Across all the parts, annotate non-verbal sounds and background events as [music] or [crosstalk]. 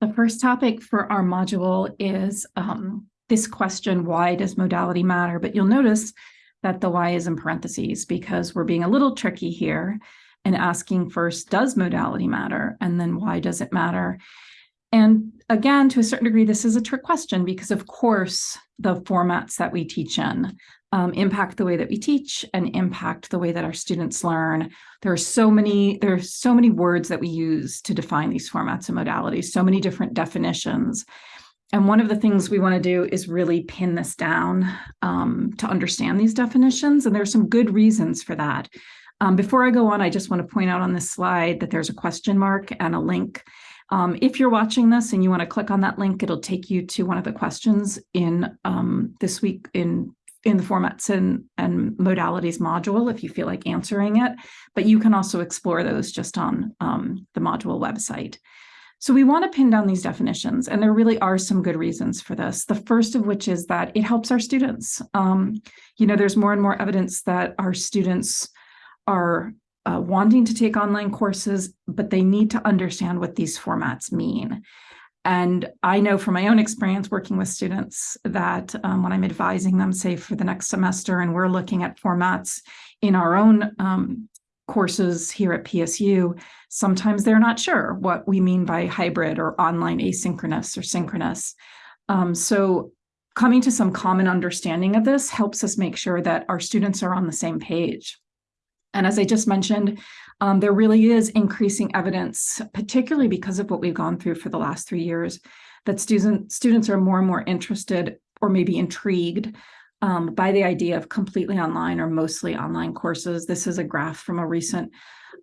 The first topic for our module is um, this question, why does modality matter? But you'll notice that the why is in parentheses because we're being a little tricky here and asking first, does modality matter? And then why does it matter? And again, to a certain degree, this is a trick question because of course, the formats that we teach in um, impact the way that we teach and impact the way that our students learn. There are so many, there are so many words that we use to define these formats and modalities, so many different definitions. And one of the things we want to do is really pin this down um, to understand these definitions. And there are some good reasons for that. Um, before I go on, I just want to point out on this slide that there's a question mark and a link. Um, if you're watching this and you want to click on that link, it'll take you to one of the questions in um, this week in in the formats and, and modalities module if you feel like answering it, but you can also explore those just on um, the module website. So we want to pin down these definitions, and there really are some good reasons for this. The first of which is that it helps our students. Um, you know, there's more and more evidence that our students are uh, wanting to take online courses, but they need to understand what these formats mean. And I know from my own experience working with students that um, when I'm advising them, say for the next semester, and we're looking at formats in our own um, courses here at PSU, sometimes they're not sure what we mean by hybrid or online asynchronous or synchronous. Um, so coming to some common understanding of this helps us make sure that our students are on the same page. And as I just mentioned, um, there really is increasing evidence, particularly because of what we've gone through for the last three years, that student, students are more and more interested or maybe intrigued um, by the idea of completely online or mostly online courses. This is a graph from a recent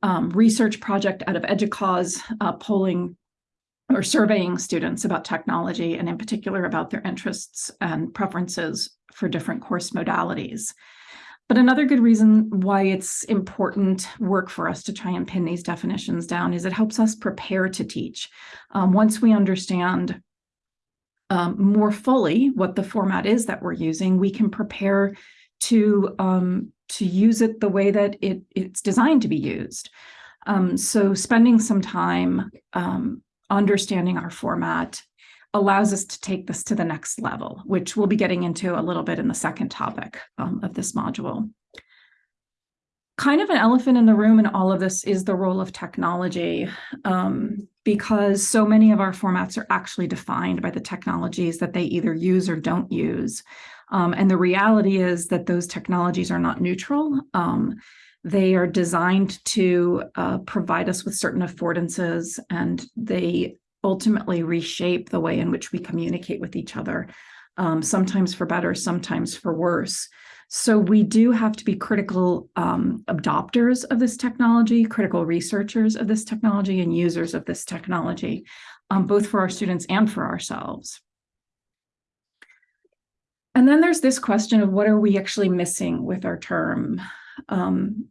um, research project out of EDUCAUSE uh, polling or surveying students about technology and in particular about their interests and preferences for different course modalities. But another good reason why it's important work for us to try and pin these definitions down is it helps us prepare to teach. Um, once we understand um, more fully what the format is that we're using, we can prepare to um, to use it the way that it, it's designed to be used. Um, so spending some time um, understanding our format allows us to take this to the next level, which we'll be getting into a little bit in the second topic um, of this module. Kind of an elephant in the room in all of this is the role of technology, um, because so many of our formats are actually defined by the technologies that they either use or don't use. Um, and the reality is that those technologies are not neutral. Um, they are designed to uh, provide us with certain affordances and they ultimately reshape the way in which we communicate with each other, um, sometimes for better, sometimes for worse. So we do have to be critical um, adopters of this technology, critical researchers of this technology, and users of this technology, um, both for our students and for ourselves. And then there's this question of what are we actually missing with our term? Um,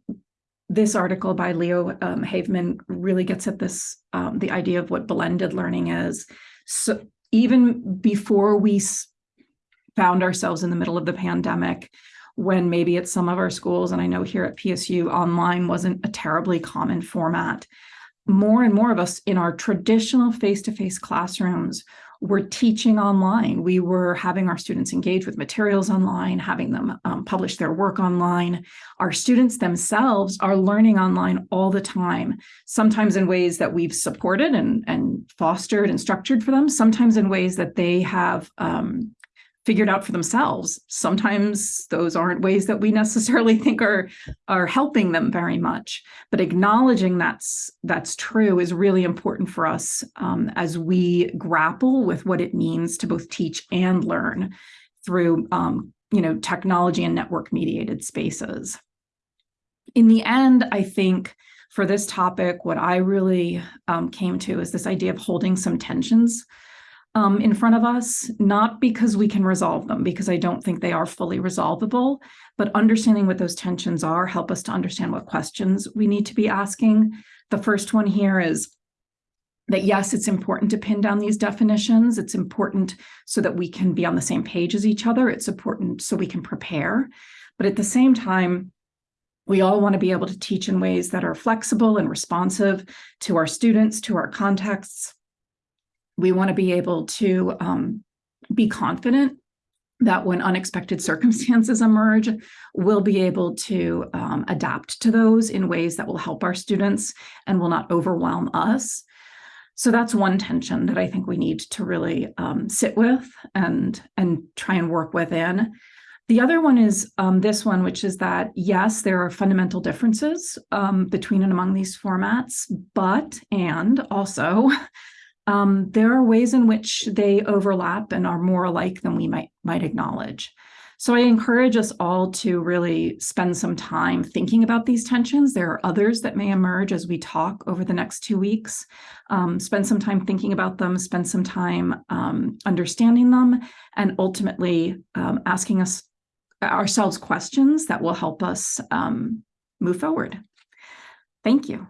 this article by Leo um, Havemann really gets at this, um, the idea of what blended learning is. So even before we found ourselves in the middle of the pandemic, when maybe at some of our schools, and I know here at PSU, online wasn't a terribly common format, more and more of us in our traditional face-to-face -face classrooms we're teaching online. We were having our students engage with materials online, having them um, publish their work online. Our students themselves are learning online all the time, sometimes in ways that we've supported and, and fostered and structured for them, sometimes in ways that they have um, figured out for themselves. Sometimes those aren't ways that we necessarily [laughs] think are, are helping them very much, but acknowledging that's, that's true is really important for us um, as we grapple with what it means to both teach and learn through um, you know, technology and network mediated spaces. In the end, I think for this topic, what I really um, came to is this idea of holding some tensions um, in front of us, not because we can resolve them, because I don't think they are fully resolvable, but understanding what those tensions are help us to understand what questions we need to be asking. The first one here is that yes, it's important to pin down these definitions. It's important so that we can be on the same page as each other. It's important so we can prepare. But at the same time, we all want to be able to teach in ways that are flexible and responsive to our students, to our contexts, we want to be able to um, be confident that when unexpected circumstances emerge, we'll be able to um, adapt to those in ways that will help our students and will not overwhelm us. So that's one tension that I think we need to really um, sit with and and try and work within. The other one is um, this one, which is that yes, there are fundamental differences um, between and among these formats, but and also [laughs] um, there are ways in which they overlap and are more alike than we might might acknowledge. So I encourage us all to really spend some time thinking about these tensions. There are others that may emerge as we talk over the next two weeks. Um, spend some time thinking about them, spend some time um, understanding them, and ultimately um, asking us ourselves questions that will help us um, move forward. Thank you.